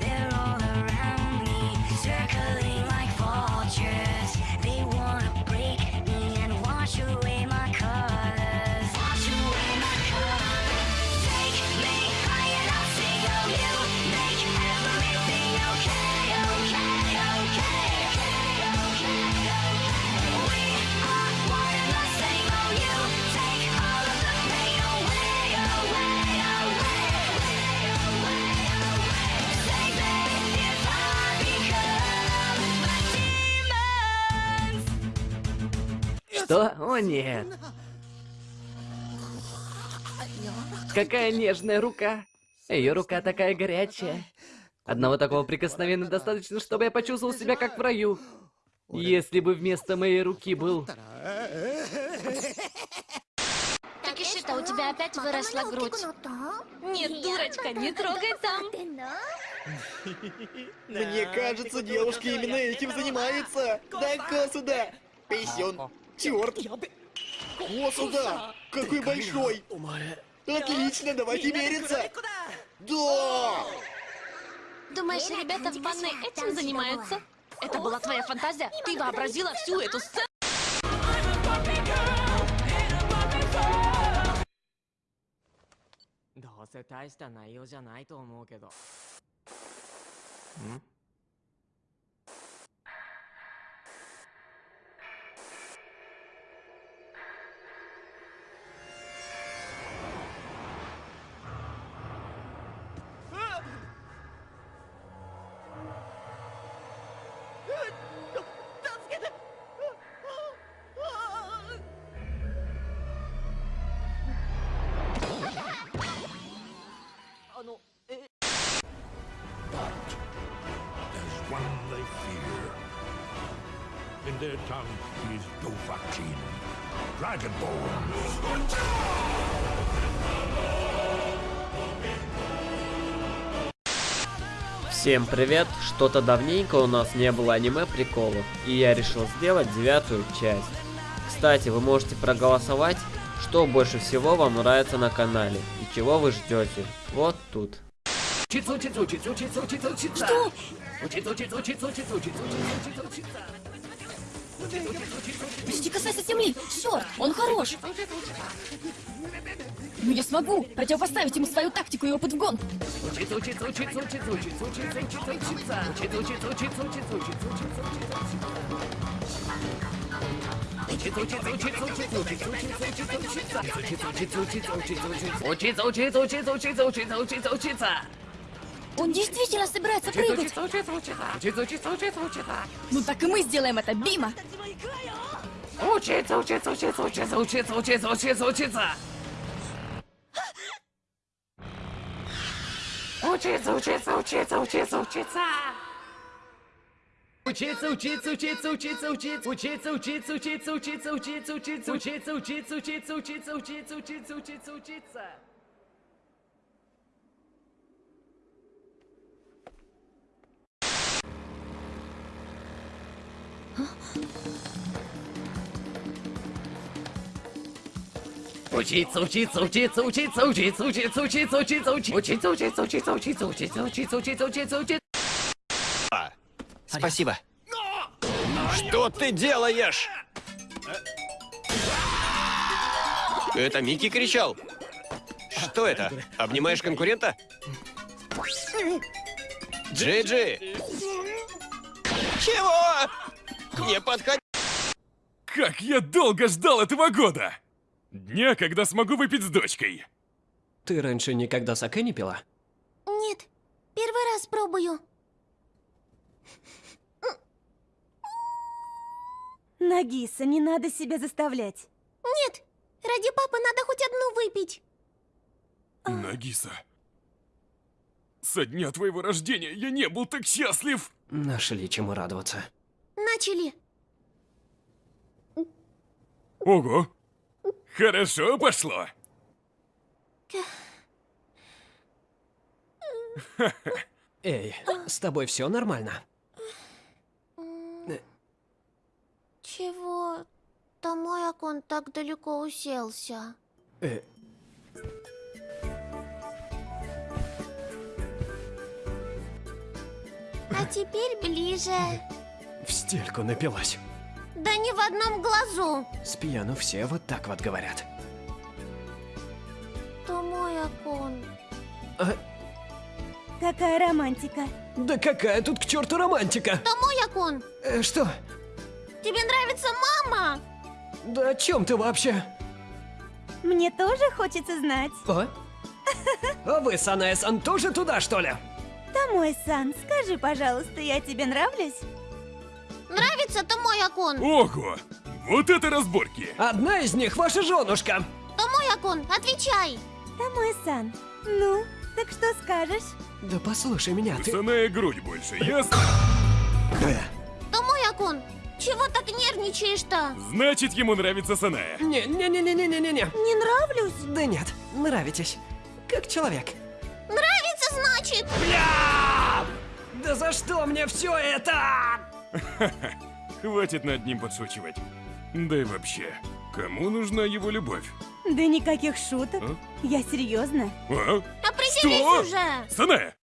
There are Что? О нет. Какая нежная рука. Ее рука такая горячая. Одного такого прикосновения достаточно, чтобы я почувствовал себя как в раю. Если бы вместо моей руки был... Такишита, у тебя опять выросла грудь. Нет, дурочка, не трогай там. Мне кажется, девушки именно этим занимаются. Дай-ка сюда. Писюн. Черт. О, сюда. Какой большой. Отлично, давайте мериться. Да. Думаешь, ребята в ванной этим занимаются? Это была твоя фантазия? Ты вообразила всю эту сцену? どうせ大した内容じゃないと思うけど There's In their tongue, he is Dovahkiin, Dragonborn. Всем привет! Что-то давненько у нас не было аниме-приколов, и я решил сделать девятую часть. Кстати, вы можете проголосовать, что больше всего вам нравится на канале, и чего вы ждете. Вот тут. Что? Почти касайся земли! Черт, он хорош! Ну я смогу противопоставить ему свою тактику и опыт в гонках. Учиться, учиться, учиться, учиться, учиться, учиться, учиться, учиться. Учиться, учиться, учиться, учиться, учиться, учиться, учиться, учиться. Учиться, учиться, Он действительно собирается прыгать. учиться, учиться, учиться. Учиться, учиться, учиться, учиться. Ну так и мы сделаем это, Бима. Учиться, учиться, учиться, учиться, учиться, учиться, учиться, учиться. Учиться, учиться, учиться, учиться, учиться. Учиться, учиться, учиться, учиться, учиться, учиться, учиться, учиться, учиться, учиться, учиться, учиться, учиться, учиться, учиться, учиться, учиться, учиться, учиться. Учиться, учиться, учиться, учиться, учиться, учиться, учиться, учиться, учиться, учиться, учиться, учиться, учиться, учиться, учиться, учиться, учиться, учиться. Спасибо. Что ты делаешь? Это Микки кричал. Что это? Обнимаешь конкурента? Джиджи! Чего? Не подходи! Как я долго ждал этого года! Дня, когда смогу выпить с дочкой. Ты раньше никогда саке не пила? Нет, первый раз пробую. Нагиса, не надо себя заставлять. Нет, ради папы надо хоть одну выпить. Нагиса. Со дня твоего рождения я не был так счастлив. Нашли чему радоваться. Начали. Ого. Хорошо пошло. Эй, с тобой все нормально? Чего? Томоякон так далеко уселся. Э, А теперь ближе. в стельку напилась. Да не в одном глазу. С пьяну все вот так вот говорят. Томоякон. А, Какая романтика. да какая тут к черту романтика? Томоякон, Э, что? тебе нравится мама? Да о чем ты вообще? Мне тоже хочется знать. А? А вы, Саная-сан, тоже туда, что ли? Томой-сан, скажи, пожалуйста, я тебе нравлюсь? Нравится Томоякон? Ого! Вот это разборки! Одна из них ваша женушка. Томоякон, отвечай. Томой-сан, ну, так что скажешь? Да послушай меня, ты... Саная грудь больше, ясно? Томоякон, чего так нервничаешь-то? Значит, ему нравится Саная. Не-не-не-не-не-не-не. Не нравлюсь? Да нет, нравитесь. Как человек. Нравится, значит? Бля! Да за что мне все это? Хватит над ним подшучивать. Да и вообще, кому нужна его любовь? Да никаких шуток. А? Я серьезно. А? Определись Что? уже. Саная,